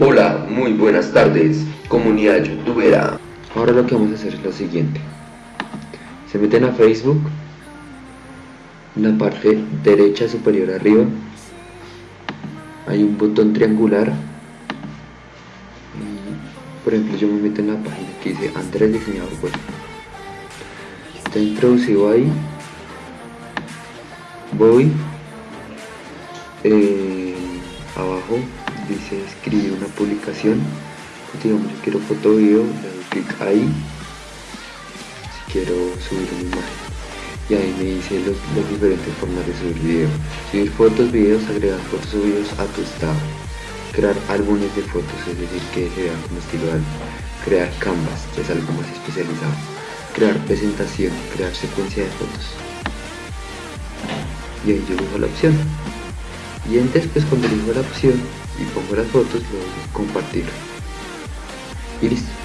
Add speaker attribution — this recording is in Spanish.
Speaker 1: Hola, muy buenas tardes, comunidad youtubera. Ahora lo que vamos a hacer es lo siguiente. Se meten a Facebook, en la parte derecha superior arriba, hay un botón triangular. Por ejemplo, yo me meto en la página que dice Andrés Diseñador Web. Está introducido ahí. Voy. eh, abajo dice escribir una publicación. Digamos quiero foto video le doy clic ahí. Si quiero subir una imagen. Y ahí me dice los, las diferentes formas de subir video. Subir fotos, videos, agregar fotos o a tu estado. Crear álbumes de fotos es decir que se vean como estilo álbum. Crear canvas que es algo más especializado. Crear presentación, crear secuencia de fotos. Y ahí yo elijo la opción y antes pues cuando elijo la opción y pongo las fotos lo doy compartir y listo